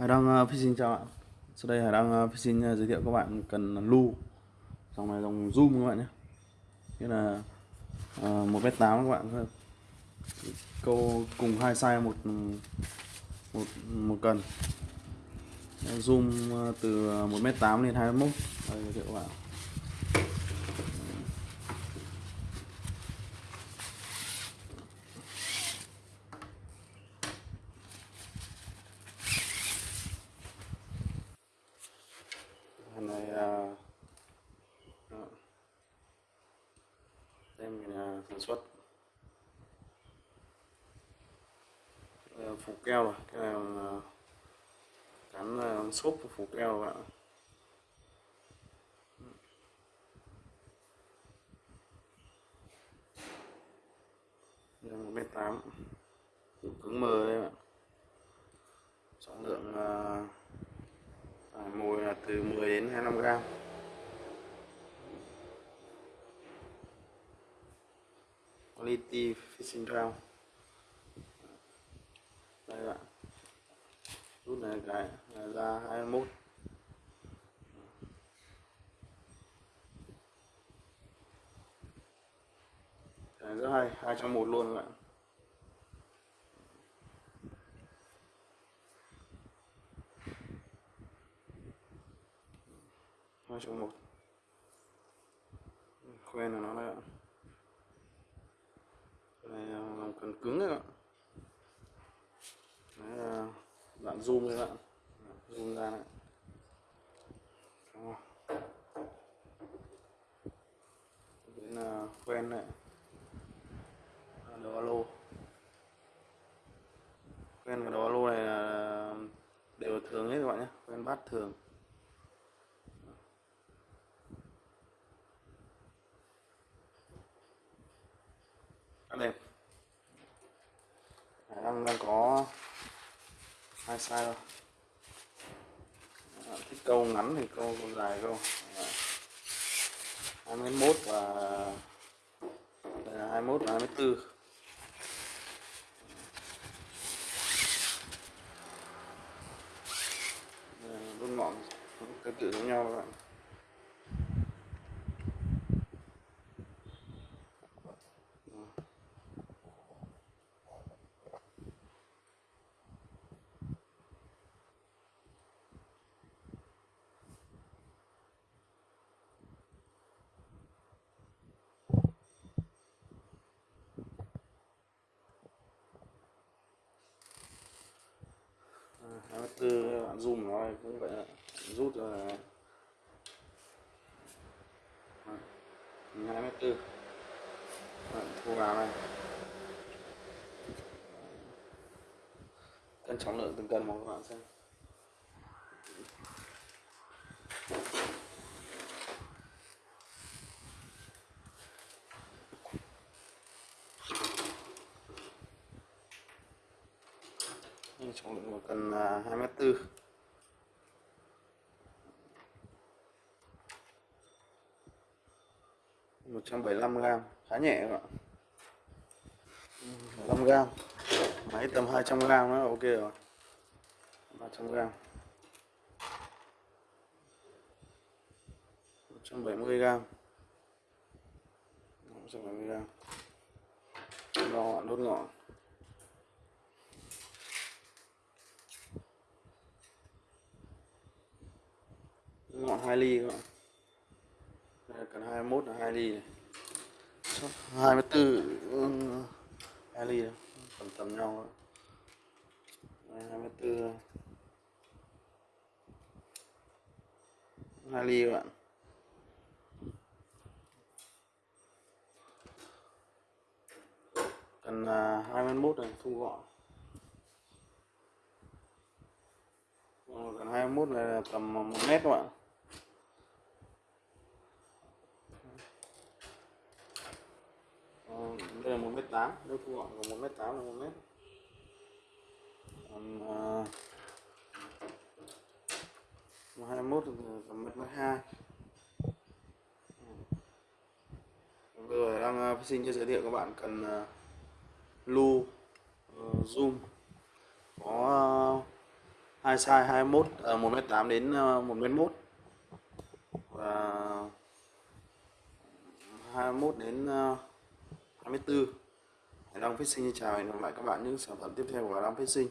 Hải Đăng uh, ờ, xin chào bạn. Sau đây Hải Đăng uh, ờ, xin uh, ờ, giới thiệu các bạn cần lưu Dòng này dòng zoom các bạn nhé. Nghĩa là uh, 1m8 các bạn Câu cùng hai size một một một cần. Zoom từ 1m8 lên 21 Đây giới thiệu các bạn Hàng này là tem nhà sản xuất. Phủ keo rồi cái này là à, cắn à, xốp của phủ keo các bạn một mét tám. Cứng mờ đây ạ trọng lượng là À, mồi là từ 10 đến 25 gram quality fishing round đây bạn. Rút này cái là ra 21 cái rất hay, hai trong một luôn các bạn. hai trong một. Quen là nó đây ạ này ờ, làm cần cứng các bạn. Đấy là bạn zoom các bạn. Zoom ra đấy đến là quen này. Đầu alo. Quen và đầu alo này là đều thường hết các bạn nhé. Quen bát thường. Đẹp đang đang có sai đâu. Ờ, à, thích câu ngắn thì câu câu dài câu. Ờ, hai mươi mốt và đây là hai mốt và hai mươi bốn đốt ờ, ngọn tương tự giống nhau các bạn hai mươi tư bạn zoom nó cũng vậy rút là hai mét tư. Bạn thu vào này cân trọng lượng từng cân một các bạn xem. Trọng lượng của cần 2m4 175 gram, khá nhẹ các bạn. 5 gram. Máy tầm 200 gram nó ok rồi. 300 gram. 170 gram. 170 gram. Đo ngọn đốt ngọn. Ngọn 2 ly các bạn. Đây cần 21 là 2 ly này. 24 2 ly này. tầm tầm nhau đây, 24 2 ly các bạn. Cần à, 21 này thu gọn. Ờ, Còn 21 này là tầm 1 mét các bạn. Đây là một mét tám. Nếu thu gọn là một mét tám là một mét. Còn uh, hai mốt tầm mét hai. Bây giờ đang uh, xin cho giới thiệu các bạn cần uh, lu uh, zoom. Có uh, hai size 21 uh, 1m8 đến uh, 1m1 và 21 đến uh, 24 Hải Long Fishing xin chào hẹn gặp lại các bạn những sản phẩm tiếp theo của Hải Long Sinh.